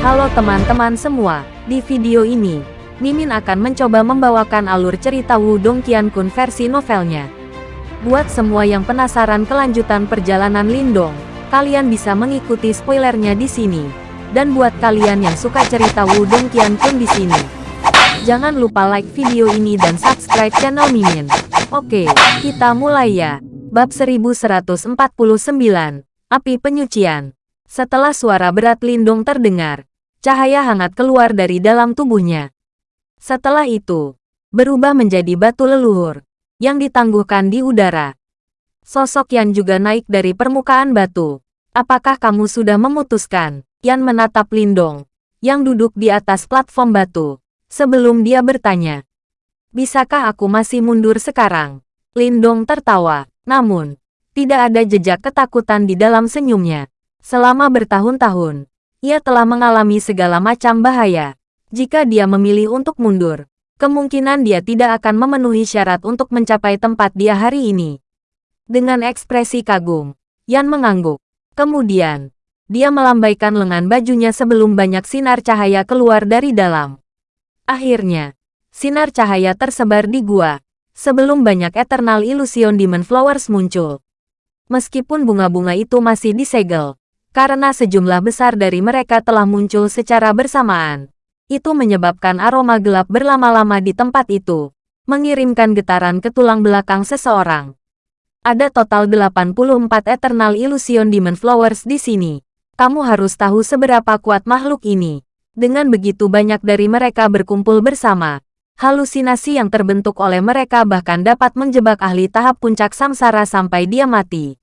Halo teman-teman semua, di video ini, Mimin akan mencoba membawakan alur cerita Wudong Qiankun versi novelnya. Buat semua yang penasaran kelanjutan perjalanan Lindong, kalian bisa mengikuti spoilernya di sini. Dan buat kalian yang suka cerita Wudong Qiankun di sini, jangan lupa like video ini dan subscribe channel Mimin. Oke, kita mulai ya. Bab 1149, Api Penyucian. Setelah suara berat Lindung terdengar, cahaya hangat keluar dari dalam tubuhnya. Setelah itu, berubah menjadi batu leluhur, yang ditangguhkan di udara. Sosok Yan juga naik dari permukaan batu. Apakah kamu sudah memutuskan? Yan menatap Lindong, yang duduk di atas platform batu, sebelum dia bertanya. Bisakah aku masih mundur sekarang? Lindong tertawa, namun, tidak ada jejak ketakutan di dalam senyumnya. Selama bertahun-tahun, ia telah mengalami segala macam bahaya. Jika dia memilih untuk mundur, kemungkinan dia tidak akan memenuhi syarat untuk mencapai tempat dia hari ini. Dengan ekspresi kagum, Yan mengangguk. Kemudian, dia melambaikan lengan bajunya sebelum banyak sinar cahaya keluar dari dalam. Akhirnya, sinar cahaya tersebar di gua, sebelum banyak Eternal Illusion Demon Flowers muncul. Meskipun bunga-bunga itu masih disegel, karena sejumlah besar dari mereka telah muncul secara bersamaan. Itu menyebabkan aroma gelap berlama-lama di tempat itu, mengirimkan getaran ke tulang belakang seseorang. Ada total 84 Eternal Illusion Demon Flowers di sini. Kamu harus tahu seberapa kuat makhluk ini. Dengan begitu banyak dari mereka berkumpul bersama, halusinasi yang terbentuk oleh mereka bahkan dapat menjebak ahli tahap puncak samsara sampai dia mati.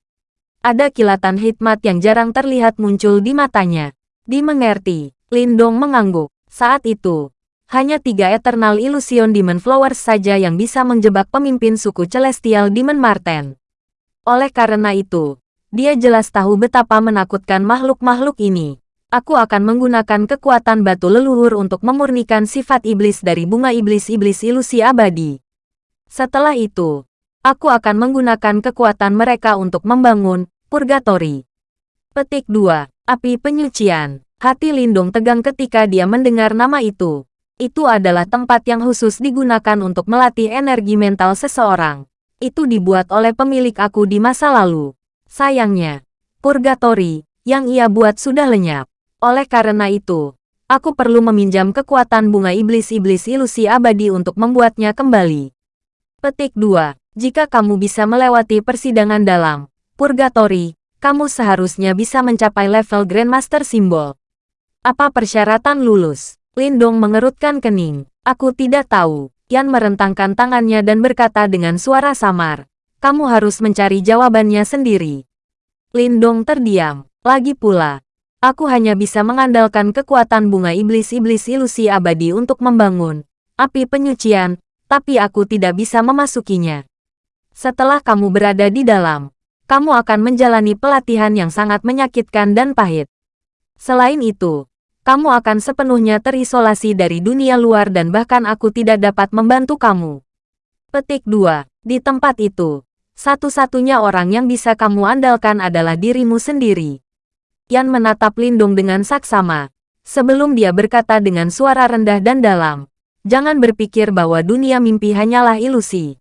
Ada kilatan hikmat yang jarang terlihat muncul di matanya. Dimengerti, Lindong mengangguk. Saat itu, hanya tiga Eternal Illusion Demon Flowers saja yang bisa menjebak pemimpin suku Celestial Demon Marten. Oleh karena itu, dia jelas tahu betapa menakutkan makhluk-makhluk ini. Aku akan menggunakan kekuatan batu leluhur untuk memurnikan sifat iblis dari bunga iblis-iblis ilusi abadi. Setelah itu, Aku akan menggunakan kekuatan mereka untuk membangun purgatori. Petik 2. Api Penyucian. Hati Lindung tegang ketika dia mendengar nama itu. Itu adalah tempat yang khusus digunakan untuk melatih energi mental seseorang. Itu dibuat oleh pemilik aku di masa lalu. Sayangnya, purgatori yang ia buat sudah lenyap. Oleh karena itu, aku perlu meminjam kekuatan bunga iblis-iblis ilusi abadi untuk membuatnya kembali. Petik 2. Jika kamu bisa melewati persidangan dalam purgatori, kamu seharusnya bisa mencapai level Grandmaster Simbol. Apa persyaratan lulus? Lindong mengerutkan kening. Aku tidak tahu. Yan merentangkan tangannya dan berkata dengan suara samar. Kamu harus mencari jawabannya sendiri. Lindong terdiam. Lagi pula, aku hanya bisa mengandalkan kekuatan bunga iblis-iblis ilusi abadi untuk membangun api penyucian, tapi aku tidak bisa memasukinya. Setelah kamu berada di dalam, kamu akan menjalani pelatihan yang sangat menyakitkan dan pahit. Selain itu, kamu akan sepenuhnya terisolasi dari dunia luar dan bahkan aku tidak dapat membantu kamu. Petik 2. Di tempat itu, satu-satunya orang yang bisa kamu andalkan adalah dirimu sendiri. Yan menatap Lindung dengan saksama, sebelum dia berkata dengan suara rendah dan dalam, Jangan berpikir bahwa dunia mimpi hanyalah ilusi.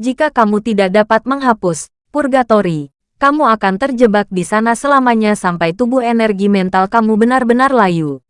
Jika kamu tidak dapat menghapus purgatori, kamu akan terjebak di sana selamanya sampai tubuh energi mental kamu benar-benar layu.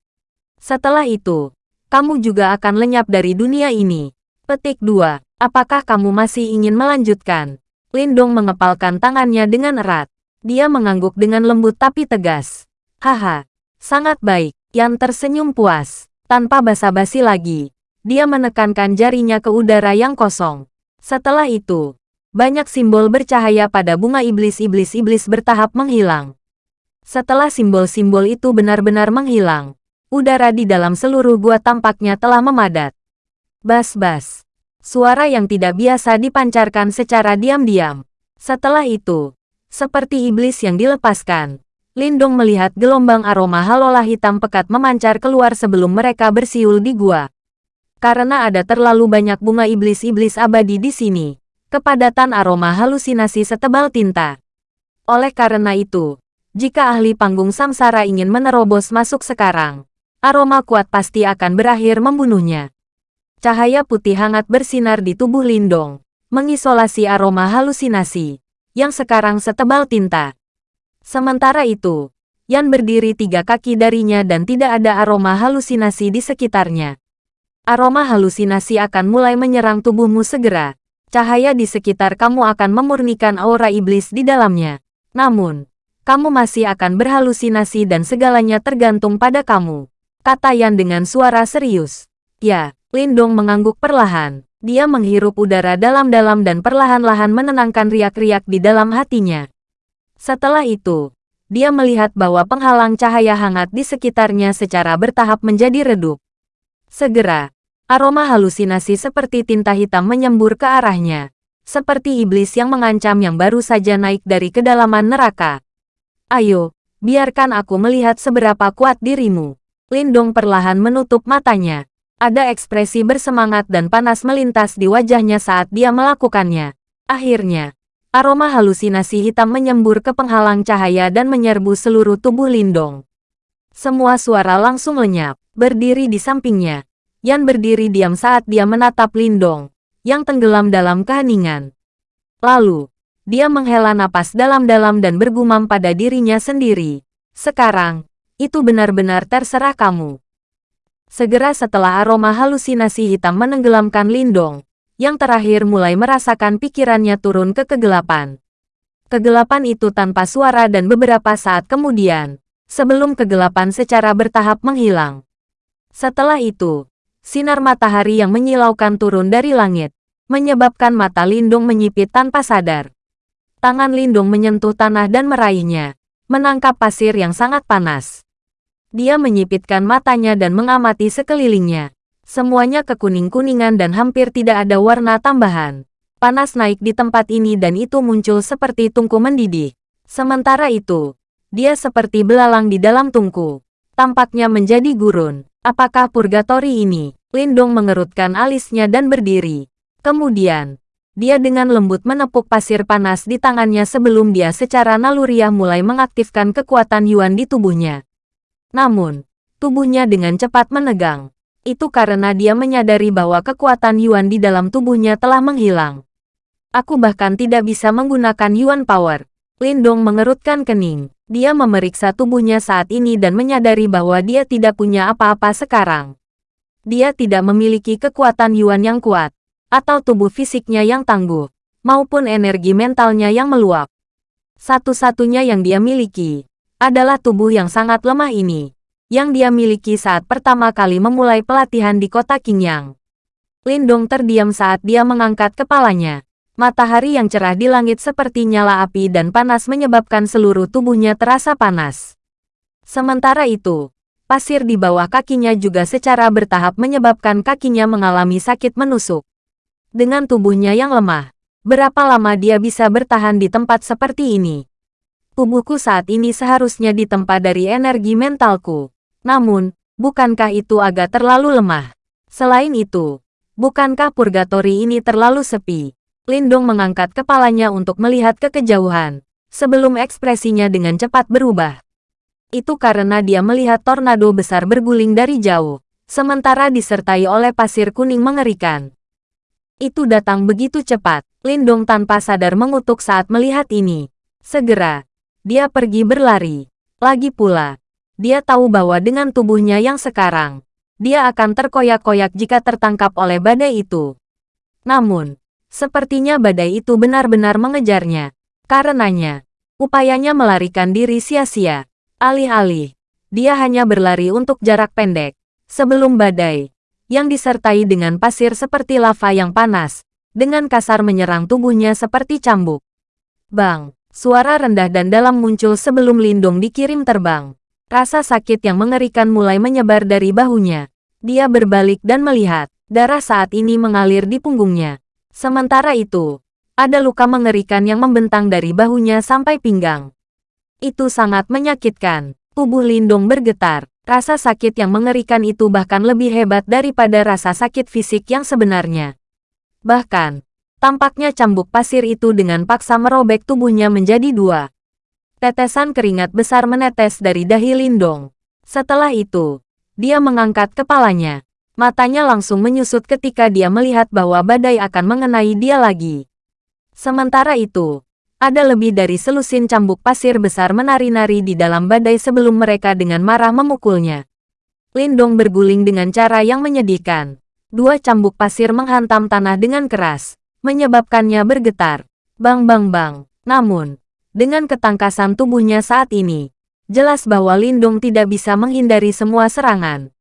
Setelah itu, kamu juga akan lenyap dari dunia ini. Petik 2. Apakah kamu masih ingin melanjutkan? Lindong mengepalkan tangannya dengan erat. Dia mengangguk dengan lembut tapi tegas. Haha, sangat baik. Yang tersenyum puas. Tanpa basa-basi lagi, dia menekankan jarinya ke udara yang kosong. Setelah itu, banyak simbol bercahaya pada bunga iblis-iblis-iblis bertahap menghilang. Setelah simbol-simbol itu benar-benar menghilang, udara di dalam seluruh gua tampaknya telah memadat. Bas-bas. Suara yang tidak biasa dipancarkan secara diam-diam. Setelah itu, seperti iblis yang dilepaskan, Lindong melihat gelombang aroma halola hitam pekat memancar keluar sebelum mereka bersiul di gua. Karena ada terlalu banyak bunga iblis-iblis abadi di sini, kepadatan aroma halusinasi setebal tinta. Oleh karena itu, jika ahli panggung samsara ingin menerobos masuk sekarang, aroma kuat pasti akan berakhir membunuhnya. Cahaya putih hangat bersinar di tubuh Lindong, mengisolasi aroma halusinasi, yang sekarang setebal tinta. Sementara itu, Yan berdiri tiga kaki darinya dan tidak ada aroma halusinasi di sekitarnya. Aroma halusinasi akan mulai menyerang tubuhmu segera. Cahaya di sekitar kamu akan memurnikan aura iblis di dalamnya. Namun, kamu masih akan berhalusinasi dan segalanya tergantung pada kamu. Kata Yan dengan suara serius. Ya, Lindong mengangguk perlahan. Dia menghirup udara dalam-dalam dan perlahan-lahan menenangkan riak-riak di dalam hatinya. Setelah itu, dia melihat bahwa penghalang cahaya hangat di sekitarnya secara bertahap menjadi redup. Segera, aroma halusinasi seperti tinta hitam menyembur ke arahnya. Seperti iblis yang mengancam yang baru saja naik dari kedalaman neraka. Ayo, biarkan aku melihat seberapa kuat dirimu. Lindong perlahan menutup matanya. Ada ekspresi bersemangat dan panas melintas di wajahnya saat dia melakukannya. Akhirnya, aroma halusinasi hitam menyembur ke penghalang cahaya dan menyerbu seluruh tubuh Lindong. Semua suara langsung lenyap, berdiri di sampingnya. Yan berdiri diam saat dia menatap Lindong, yang tenggelam dalam keheningan. Lalu, dia menghela napas dalam-dalam dan bergumam pada dirinya sendiri. Sekarang, itu benar-benar terserah kamu. Segera setelah aroma halusinasi hitam menenggelamkan Lindong, yang terakhir mulai merasakan pikirannya turun ke kegelapan. Kegelapan itu tanpa suara dan beberapa saat kemudian, sebelum kegelapan secara bertahap menghilang. Setelah itu, sinar matahari yang menyilaukan turun dari langit, menyebabkan mata Lindung menyipit tanpa sadar. Tangan Lindung menyentuh tanah dan meraihnya, menangkap pasir yang sangat panas. Dia menyipitkan matanya dan mengamati sekelilingnya. Semuanya kekuning-kuningan dan hampir tidak ada warna tambahan. Panas naik di tempat ini dan itu muncul seperti tungku mendidih. Sementara itu, dia seperti belalang di dalam tungku. Tampaknya menjadi gurun. Apakah purgatori ini? Lindong mengerutkan alisnya dan berdiri. Kemudian, dia dengan lembut menepuk pasir panas di tangannya sebelum dia secara naluriah mulai mengaktifkan kekuatan Yuan di tubuhnya. Namun, tubuhnya dengan cepat menegang. Itu karena dia menyadari bahwa kekuatan Yuan di dalam tubuhnya telah menghilang. Aku bahkan tidak bisa menggunakan Yuan Power. Lindong mengerutkan kening. Dia memeriksa tubuhnya saat ini dan menyadari bahwa dia tidak punya apa-apa sekarang. Dia tidak memiliki kekuatan Yuan yang kuat, atau tubuh fisiknya yang tangguh, maupun energi mentalnya yang meluap. Satu-satunya yang dia miliki adalah tubuh yang sangat lemah ini, yang dia miliki saat pertama kali memulai pelatihan di kota Qingyang. Lindong terdiam saat dia mengangkat kepalanya. Matahari yang cerah di langit seperti nyala api dan panas menyebabkan seluruh tubuhnya terasa panas. Sementara itu, pasir di bawah kakinya juga secara bertahap menyebabkan kakinya mengalami sakit menusuk. Dengan tubuhnya yang lemah, berapa lama dia bisa bertahan di tempat seperti ini? Tubuhku saat ini seharusnya ditempa dari energi mentalku. Namun, bukankah itu agak terlalu lemah? Selain itu, bukankah purgatori ini terlalu sepi? Lindong mengangkat kepalanya untuk melihat ke kejauhan, sebelum ekspresinya dengan cepat berubah. Itu karena dia melihat tornado besar berguling dari jauh, sementara disertai oleh pasir kuning mengerikan. Itu datang begitu cepat, Lindong tanpa sadar mengutuk saat melihat ini. Segera, dia pergi berlari. Lagi pula, dia tahu bahwa dengan tubuhnya yang sekarang, dia akan terkoyak-koyak jika tertangkap oleh badai itu. Namun, sepertinya badai itu benar-benar mengejarnya. Karenanya, upayanya melarikan diri sia-sia. Alih-alih, dia hanya berlari untuk jarak pendek. Sebelum badai, yang disertai dengan pasir seperti lava yang panas, dengan kasar menyerang tubuhnya seperti cambuk. Bang! Suara rendah dan dalam muncul sebelum Lindung dikirim terbang. Rasa sakit yang mengerikan mulai menyebar dari bahunya. Dia berbalik dan melihat, darah saat ini mengalir di punggungnya. Sementara itu, ada luka mengerikan yang membentang dari bahunya sampai pinggang. Itu sangat menyakitkan. Tubuh Lindung bergetar. Rasa sakit yang mengerikan itu bahkan lebih hebat daripada rasa sakit fisik yang sebenarnya. Bahkan, Tampaknya cambuk pasir itu dengan paksa merobek tubuhnya menjadi dua. Tetesan keringat besar menetes dari dahi Lindong. Setelah itu, dia mengangkat kepalanya. Matanya langsung menyusut ketika dia melihat bahwa badai akan mengenai dia lagi. Sementara itu, ada lebih dari selusin cambuk pasir besar menari-nari di dalam badai sebelum mereka dengan marah memukulnya. Lindong berguling dengan cara yang menyedihkan. Dua cambuk pasir menghantam tanah dengan keras, menyebabkannya bergetar. Bang bang bang. Namun, dengan ketangkasan tubuhnya saat ini, jelas bahwa Lindong tidak bisa menghindari semua serangan.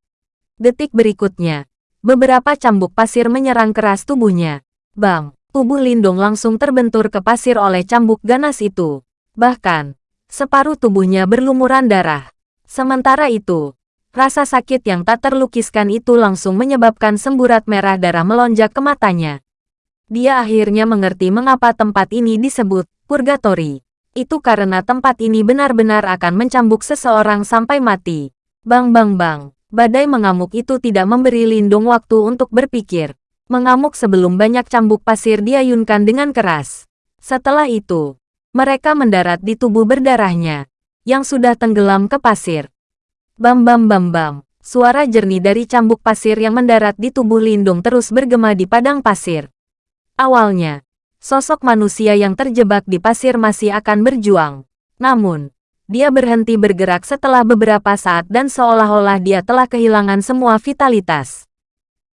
Detik berikutnya, beberapa cambuk pasir menyerang keras tubuhnya. Bang, tubuh Lindong langsung terbentur ke pasir oleh cambuk ganas itu. Bahkan, separuh tubuhnya berlumuran darah. Sementara itu, rasa sakit yang tak terlukiskan itu langsung menyebabkan semburat merah darah melonjak ke matanya. Dia akhirnya mengerti mengapa tempat ini disebut purgatory. Itu karena tempat ini benar-benar akan mencambuk seseorang sampai mati. Bang bang bang. Badai mengamuk itu tidak memberi Lindung waktu untuk berpikir. Mengamuk sebelum banyak cambuk pasir diayunkan dengan keras. Setelah itu, mereka mendarat di tubuh berdarahnya, yang sudah tenggelam ke pasir. Bam bam bam bam, suara jernih dari cambuk pasir yang mendarat di tubuh Lindung terus bergema di padang pasir. Awalnya, sosok manusia yang terjebak di pasir masih akan berjuang. Namun, dia berhenti bergerak setelah beberapa saat dan seolah-olah dia telah kehilangan semua vitalitas.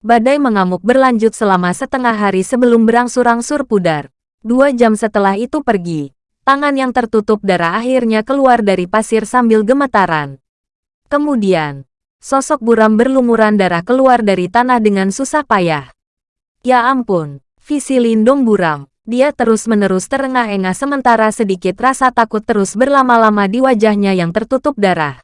Badai mengamuk berlanjut selama setengah hari sebelum berangsur-angsur pudar. Dua jam setelah itu pergi. Tangan yang tertutup darah akhirnya keluar dari pasir sambil gemetaran. Kemudian, sosok buram berlumuran darah keluar dari tanah dengan susah payah. Ya ampun, visi lindung buram. Dia terus-menerus terengah-engah sementara sedikit rasa takut terus berlama-lama di wajahnya yang tertutup darah.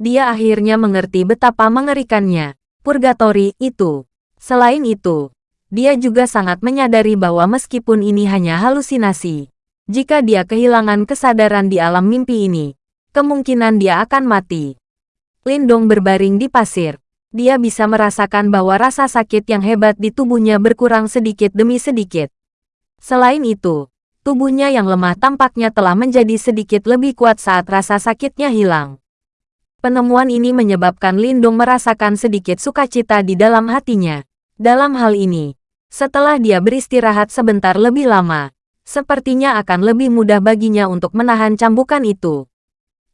Dia akhirnya mengerti betapa mengerikannya. Purgatori itu. Selain itu, dia juga sangat menyadari bahwa meskipun ini hanya halusinasi, jika dia kehilangan kesadaran di alam mimpi ini, kemungkinan dia akan mati. Lindong berbaring di pasir. Dia bisa merasakan bahwa rasa sakit yang hebat di tubuhnya berkurang sedikit demi sedikit. Selain itu, tubuhnya yang lemah tampaknya telah menjadi sedikit lebih kuat saat rasa sakitnya hilang. Penemuan ini menyebabkan Lindung merasakan sedikit sukacita di dalam hatinya. Dalam hal ini, setelah dia beristirahat sebentar lebih lama, sepertinya akan lebih mudah baginya untuk menahan cambukan itu.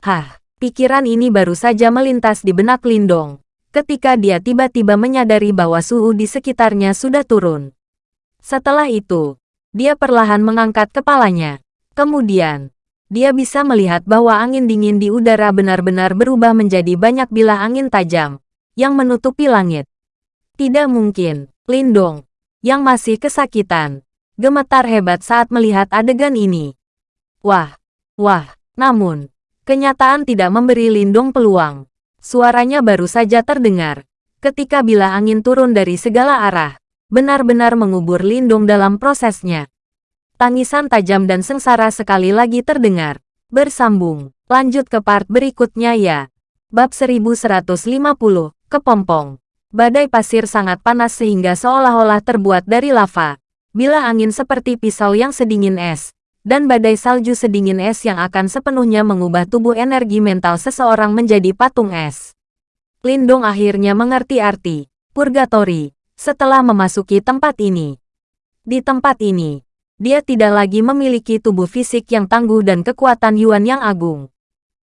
Hah, pikiran ini baru saja melintas di benak Lindong, ketika dia tiba-tiba menyadari bahwa suhu di sekitarnya sudah turun. Setelah itu, dia perlahan mengangkat kepalanya. Kemudian, dia bisa melihat bahwa angin dingin di udara benar-benar berubah menjadi banyak bilah angin tajam yang menutupi langit. Tidak mungkin, Lindong, yang masih kesakitan, gemetar hebat saat melihat adegan ini. Wah, wah, namun, kenyataan tidak memberi Lindong peluang. Suaranya baru saja terdengar. Ketika bilah angin turun dari segala arah, benar-benar mengubur Lindung dalam prosesnya. Tangisan tajam dan sengsara sekali lagi terdengar. Bersambung. Lanjut ke part berikutnya ya. Bab 1150, Kepompong. Badai pasir sangat panas sehingga seolah-olah terbuat dari lava. Bila angin seperti pisau yang sedingin es, dan badai salju sedingin es yang akan sepenuhnya mengubah tubuh energi mental seseorang menjadi patung es. Lindong akhirnya mengerti arti purgatori setelah memasuki tempat ini. Di tempat ini, dia tidak lagi memiliki tubuh fisik yang tangguh dan kekuatan Yuan yang agung.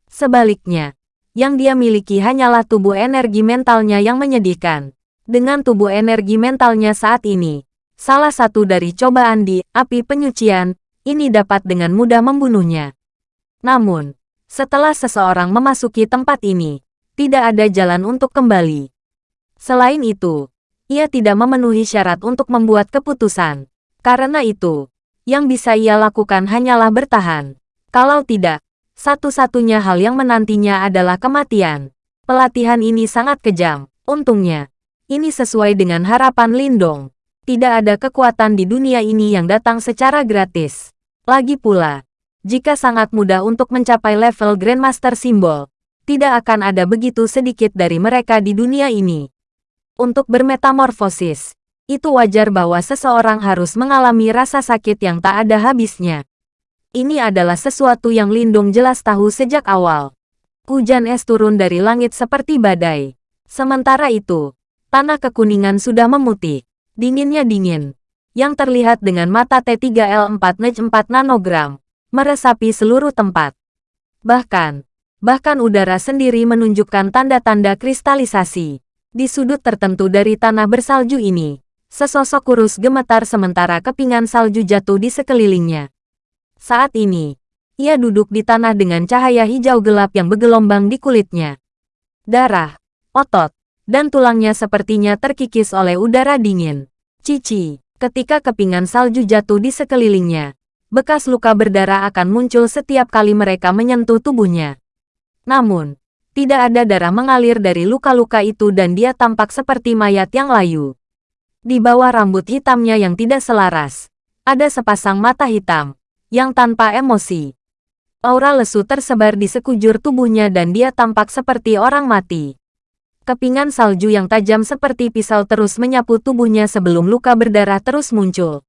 Sebaliknya, yang dia miliki hanyalah tubuh energi mentalnya yang menyedihkan. Dengan tubuh energi mentalnya saat ini, salah satu dari cobaan di api penyucian, ini dapat dengan mudah membunuhnya. Namun, setelah seseorang memasuki tempat ini, tidak ada jalan untuk kembali. Selain itu, ia tidak memenuhi syarat untuk membuat keputusan. Karena itu, yang bisa ia lakukan hanyalah bertahan. Kalau tidak, satu-satunya hal yang menantinya adalah kematian. Pelatihan ini sangat kejam. Untungnya, ini sesuai dengan harapan Lindong. Tidak ada kekuatan di dunia ini yang datang secara gratis. Lagi pula, jika sangat mudah untuk mencapai level Grandmaster Simbol, tidak akan ada begitu sedikit dari mereka di dunia ini untuk bermetamorfosis. Itu wajar bahwa seseorang harus mengalami rasa sakit yang tak ada habisnya. Ini adalah sesuatu yang Lindung jelas tahu sejak awal. Hujan es turun dari langit seperti badai. Sementara itu, tanah kekuningan sudah memutih. Dinginnya dingin. Yang terlihat dengan mata T3L4 Nej 4 nanogram, meresapi seluruh tempat. Bahkan, bahkan udara sendiri menunjukkan tanda-tanda kristalisasi. Di sudut tertentu dari tanah bersalju ini, sesosok kurus gemetar sementara kepingan salju jatuh di sekelilingnya. Saat ini, ia duduk di tanah dengan cahaya hijau gelap yang bergelombang di kulitnya. Darah, otot, dan tulangnya sepertinya terkikis oleh udara dingin. Cici, ketika kepingan salju jatuh di sekelilingnya, bekas luka berdarah akan muncul setiap kali mereka menyentuh tubuhnya. Namun, tidak ada darah mengalir dari luka-luka itu dan dia tampak seperti mayat yang layu. Di bawah rambut hitamnya yang tidak selaras, ada sepasang mata hitam, yang tanpa emosi. Aura lesu tersebar di sekujur tubuhnya dan dia tampak seperti orang mati. Kepingan salju yang tajam seperti pisau terus menyapu tubuhnya sebelum luka berdarah terus muncul.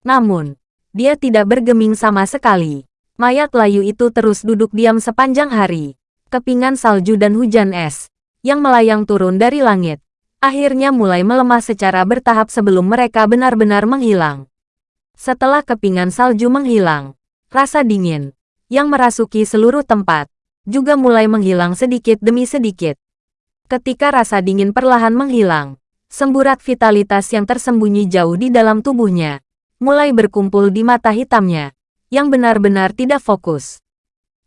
Namun, dia tidak bergeming sama sekali. Mayat layu itu terus duduk diam sepanjang hari kepingan salju dan hujan es, yang melayang turun dari langit, akhirnya mulai melemah secara bertahap sebelum mereka benar-benar menghilang. Setelah kepingan salju menghilang, rasa dingin, yang merasuki seluruh tempat, juga mulai menghilang sedikit demi sedikit. Ketika rasa dingin perlahan menghilang, semburat vitalitas yang tersembunyi jauh di dalam tubuhnya, mulai berkumpul di mata hitamnya, yang benar-benar tidak fokus.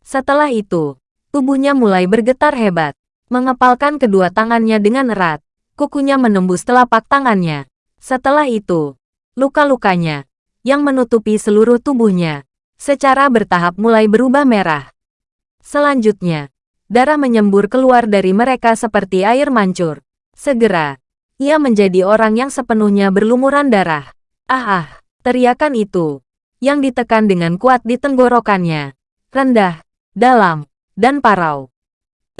Setelah itu, Tubuhnya mulai bergetar hebat. Mengepalkan kedua tangannya dengan erat. Kukunya menembus telapak tangannya. Setelah itu, luka-lukanya, yang menutupi seluruh tubuhnya, secara bertahap mulai berubah merah. Selanjutnya, darah menyembur keluar dari mereka seperti air mancur. Segera, ia menjadi orang yang sepenuhnya berlumuran darah. Ah ah, teriakan itu, yang ditekan dengan kuat di tenggorokannya, rendah, dalam, dan parau.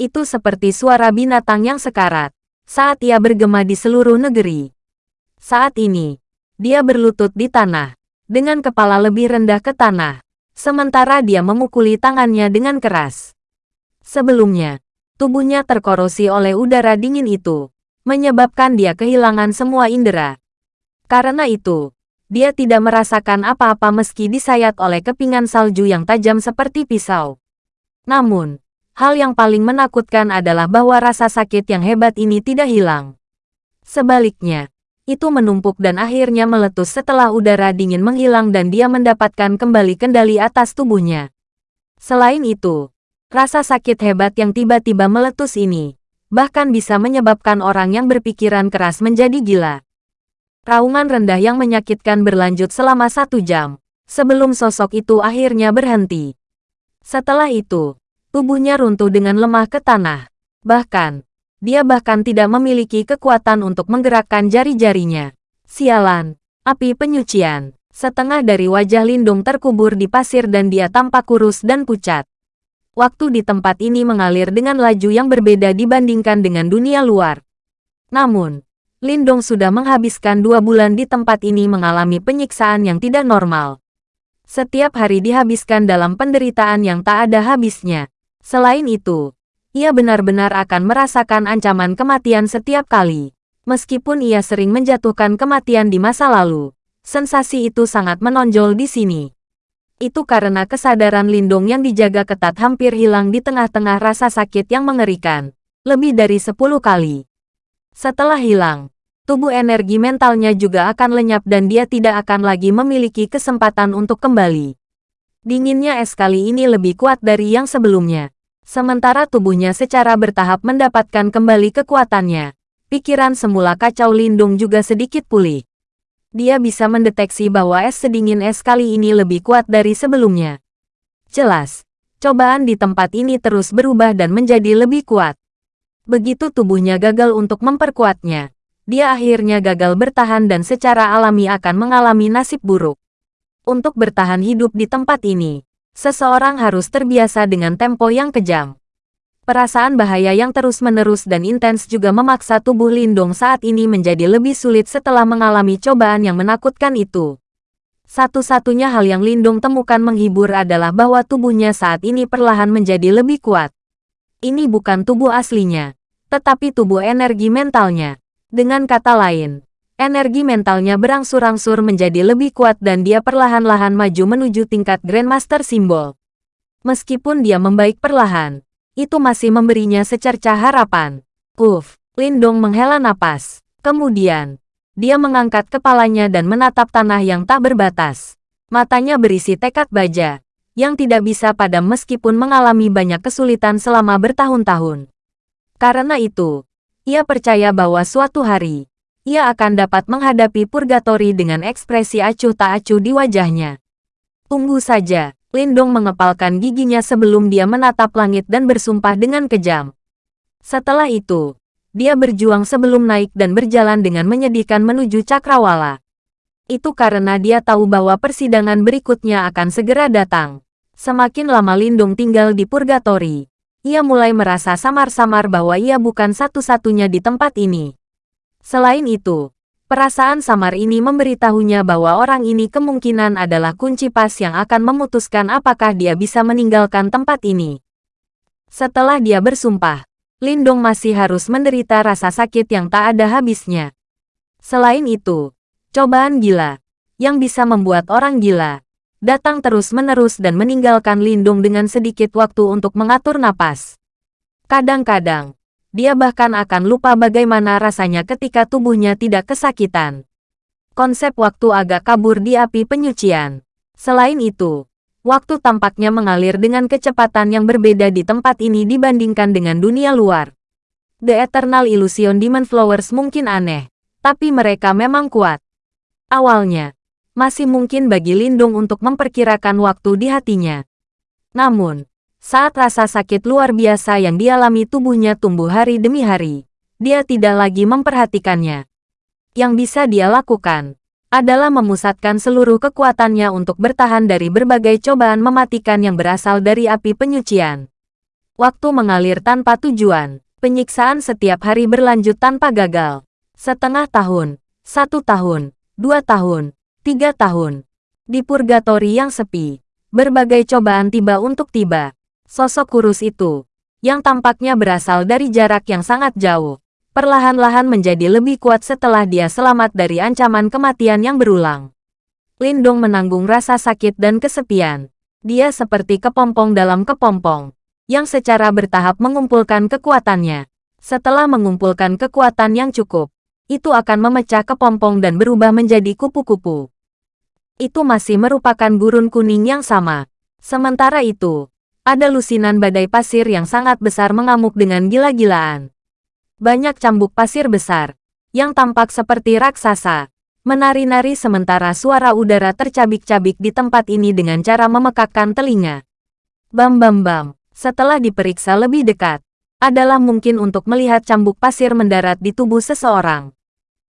Itu seperti suara binatang yang sekarat saat ia bergema di seluruh negeri. Saat ini, dia berlutut di tanah, dengan kepala lebih rendah ke tanah, sementara dia memukuli tangannya dengan keras. Sebelumnya, tubuhnya terkorosi oleh udara dingin itu, menyebabkan dia kehilangan semua indera. Karena itu, dia tidak merasakan apa-apa meski disayat oleh kepingan salju yang tajam seperti pisau. Namun, hal yang paling menakutkan adalah bahwa rasa sakit yang hebat ini tidak hilang. Sebaliknya, itu menumpuk dan akhirnya meletus setelah udara dingin menghilang dan dia mendapatkan kembali kendali atas tubuhnya. Selain itu, rasa sakit hebat yang tiba-tiba meletus ini, bahkan bisa menyebabkan orang yang berpikiran keras menjadi gila. Raungan rendah yang menyakitkan berlanjut selama satu jam, sebelum sosok itu akhirnya berhenti. Setelah itu, tubuhnya runtuh dengan lemah ke tanah. Bahkan, dia bahkan tidak memiliki kekuatan untuk menggerakkan jari-jarinya. Sialan, api penyucian. Setengah dari wajah Lindung terkubur di pasir dan dia tampak kurus dan pucat. Waktu di tempat ini mengalir dengan laju yang berbeda dibandingkan dengan dunia luar. Namun, Lindong sudah menghabiskan dua bulan di tempat ini mengalami penyiksaan yang tidak normal. Setiap hari dihabiskan dalam penderitaan yang tak ada habisnya. Selain itu, ia benar-benar akan merasakan ancaman kematian setiap kali. Meskipun ia sering menjatuhkan kematian di masa lalu, sensasi itu sangat menonjol di sini. Itu karena kesadaran lindung yang dijaga ketat hampir hilang di tengah-tengah rasa sakit yang mengerikan, lebih dari 10 kali. Setelah hilang, tubuh energi mentalnya juga akan lenyap dan dia tidak akan lagi memiliki kesempatan untuk kembali. Dinginnya es kali ini lebih kuat dari yang sebelumnya. Sementara tubuhnya secara bertahap mendapatkan kembali kekuatannya. Pikiran semula kacau lindung juga sedikit pulih. Dia bisa mendeteksi bahwa es sedingin es kali ini lebih kuat dari sebelumnya. Jelas, cobaan di tempat ini terus berubah dan menjadi lebih kuat. Begitu tubuhnya gagal untuk memperkuatnya, dia akhirnya gagal bertahan dan secara alami akan mengalami nasib buruk. Untuk bertahan hidup di tempat ini, seseorang harus terbiasa dengan tempo yang kejam. Perasaan bahaya yang terus-menerus dan intens juga memaksa tubuh Lindong saat ini menjadi lebih sulit setelah mengalami cobaan yang menakutkan itu. Satu-satunya hal yang Lindong temukan menghibur adalah bahwa tubuhnya saat ini perlahan menjadi lebih kuat. Ini bukan tubuh aslinya, tetapi tubuh energi mentalnya. Dengan kata lain, energi mentalnya berangsur-angsur menjadi lebih kuat dan dia perlahan-lahan maju menuju tingkat Grandmaster Simbol. Meskipun dia membaik perlahan, itu masih memberinya secercah harapan. Uff, Lindong menghela napas. Kemudian, dia mengangkat kepalanya dan menatap tanah yang tak berbatas. Matanya berisi tekad baja, yang tidak bisa padam meskipun mengalami banyak kesulitan selama bertahun-tahun. Karena itu, ia percaya bahwa suatu hari, ia akan dapat menghadapi purgatori dengan ekspresi acuh tak acuh di wajahnya. Tunggu saja, Lindong mengepalkan giginya sebelum dia menatap langit dan bersumpah dengan kejam. Setelah itu, dia berjuang sebelum naik dan berjalan dengan menyedihkan menuju cakrawala. Itu karena dia tahu bahwa persidangan berikutnya akan segera datang. Semakin lama Lindung tinggal di purgatori, ia mulai merasa samar-samar bahwa ia bukan satu-satunya di tempat ini. Selain itu, perasaan samar ini memberitahunya bahwa orang ini kemungkinan adalah kunci pas yang akan memutuskan apakah dia bisa meninggalkan tempat ini. Setelah dia bersumpah, Lindong masih harus menderita rasa sakit yang tak ada habisnya. Selain itu, cobaan gila, yang bisa membuat orang gila, datang terus-menerus dan meninggalkan Lindung dengan sedikit waktu untuk mengatur napas. Kadang-kadang, dia bahkan akan lupa bagaimana rasanya ketika tubuhnya tidak kesakitan. Konsep waktu agak kabur di api penyucian. Selain itu, Waktu tampaknya mengalir dengan kecepatan yang berbeda di tempat ini dibandingkan dengan dunia luar. The Eternal Illusion Demon Flowers mungkin aneh, tapi mereka memang kuat. Awalnya, masih mungkin bagi Lindung untuk memperkirakan waktu di hatinya. Namun, saat rasa sakit luar biasa yang dialami tubuhnya tumbuh hari demi hari, dia tidak lagi memperhatikannya. Yang bisa dia lakukan, adalah memusatkan seluruh kekuatannya untuk bertahan dari berbagai cobaan mematikan yang berasal dari api penyucian. Waktu mengalir tanpa tujuan, penyiksaan setiap hari berlanjut tanpa gagal. Setengah tahun, satu tahun, dua tahun, tiga tahun. Di purgatori yang sepi, berbagai cobaan tiba untuk tiba. Sosok kurus itu, yang tampaknya berasal dari jarak yang sangat jauh, perlahan-lahan menjadi lebih kuat setelah dia selamat dari ancaman kematian yang berulang. Lindong menanggung rasa sakit dan kesepian. Dia seperti kepompong dalam kepompong, yang secara bertahap mengumpulkan kekuatannya. Setelah mengumpulkan kekuatan yang cukup, itu akan memecah kepompong dan berubah menjadi kupu-kupu. Itu masih merupakan gurun kuning yang sama. Sementara itu, ada lusinan badai pasir yang sangat besar mengamuk dengan gila-gilaan. Banyak cambuk pasir besar, yang tampak seperti raksasa, menari-nari sementara suara udara tercabik-cabik di tempat ini dengan cara memekakkan telinga. Bam bam bam, setelah diperiksa lebih dekat, adalah mungkin untuk melihat cambuk pasir mendarat di tubuh seseorang.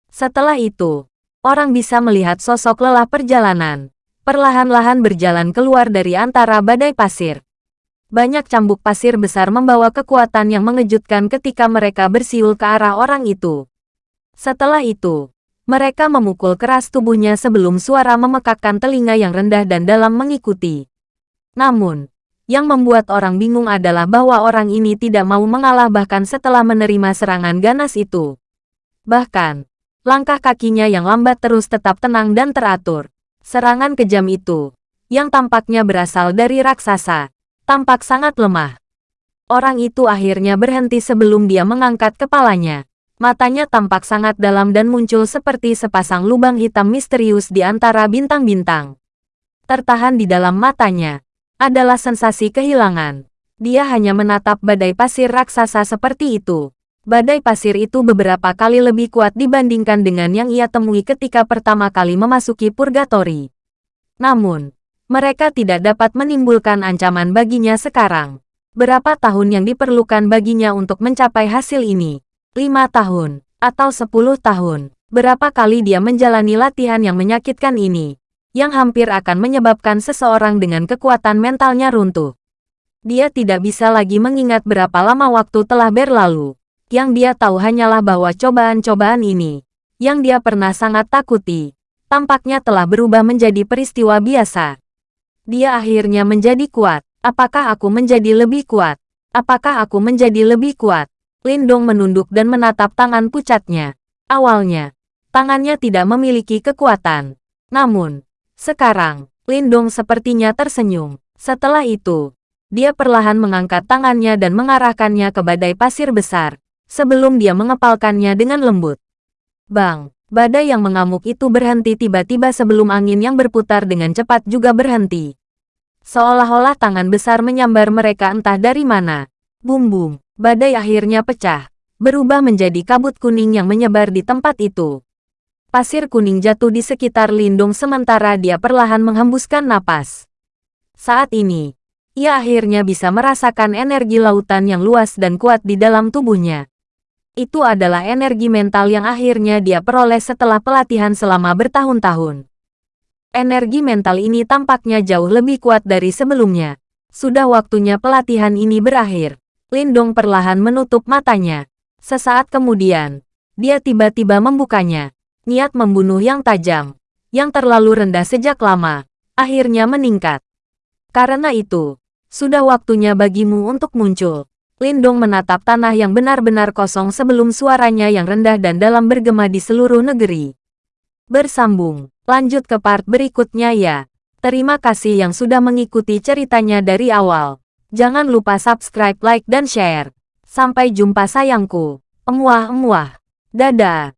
Setelah itu, orang bisa melihat sosok lelah perjalanan, perlahan-lahan berjalan keluar dari antara badai pasir. Banyak cambuk pasir besar membawa kekuatan yang mengejutkan ketika mereka bersiul ke arah orang itu. Setelah itu, mereka memukul keras tubuhnya sebelum suara memekakkan telinga yang rendah dan dalam mengikuti. Namun, yang membuat orang bingung adalah bahwa orang ini tidak mau mengalah bahkan setelah menerima serangan ganas itu. Bahkan, langkah kakinya yang lambat terus tetap tenang dan teratur. Serangan kejam itu, yang tampaknya berasal dari raksasa, tampak sangat lemah. Orang itu akhirnya berhenti sebelum dia mengangkat kepalanya. Matanya tampak sangat dalam dan muncul seperti sepasang lubang hitam misterius di antara bintang-bintang. Tertahan di dalam matanya adalah sensasi kehilangan. Dia hanya menatap badai pasir raksasa seperti itu. Badai pasir itu beberapa kali lebih kuat dibandingkan dengan yang ia temui ketika pertama kali memasuki purgatori. Namun, mereka tidak dapat menimbulkan ancaman baginya sekarang. Berapa tahun yang diperlukan baginya untuk mencapai hasil ini? Lima tahun, atau sepuluh tahun. Berapa kali dia menjalani latihan yang menyakitkan ini, yang hampir akan menyebabkan seseorang dengan kekuatan mentalnya runtuh. Dia tidak bisa lagi mengingat berapa lama waktu telah berlalu. Yang dia tahu hanyalah bahwa cobaan-cobaan ini, yang dia pernah sangat takuti, tampaknya telah berubah menjadi peristiwa biasa. Dia akhirnya menjadi kuat. Apakah aku menjadi lebih kuat? Apakah aku menjadi lebih kuat? Lindong menunduk dan menatap tangan pucatnya. Awalnya, tangannya tidak memiliki kekuatan. Namun, sekarang, Lindong sepertinya tersenyum. Setelah itu, dia perlahan mengangkat tangannya dan mengarahkannya ke badai pasir besar, sebelum dia mengepalkannya dengan lembut. Bang, badai yang mengamuk itu berhenti tiba-tiba sebelum angin yang berputar dengan cepat juga berhenti. Seolah-olah tangan besar menyambar mereka entah dari mana. Bum-bum, badai akhirnya pecah, berubah menjadi kabut kuning yang menyebar di tempat itu. Pasir kuning jatuh di sekitar Lindung sementara dia perlahan menghembuskan napas. Saat ini, ia akhirnya bisa merasakan energi lautan yang luas dan kuat di dalam tubuhnya. Itu adalah energi mental yang akhirnya dia peroleh setelah pelatihan selama bertahun-tahun. Energi mental ini tampaknya jauh lebih kuat dari sebelumnya. Sudah waktunya pelatihan ini berakhir. Lindong perlahan menutup matanya. Sesaat kemudian, dia tiba-tiba membukanya. Niat membunuh yang tajam, yang terlalu rendah sejak lama, akhirnya meningkat. Karena itu, sudah waktunya bagimu untuk muncul. Lindong menatap tanah yang benar-benar kosong sebelum suaranya yang rendah dan dalam bergema di seluruh negeri. Bersambung, lanjut ke part berikutnya ya. Terima kasih yang sudah mengikuti ceritanya dari awal. Jangan lupa subscribe, like, dan share. Sampai jumpa sayangku. Emuah-emuah. Dadah.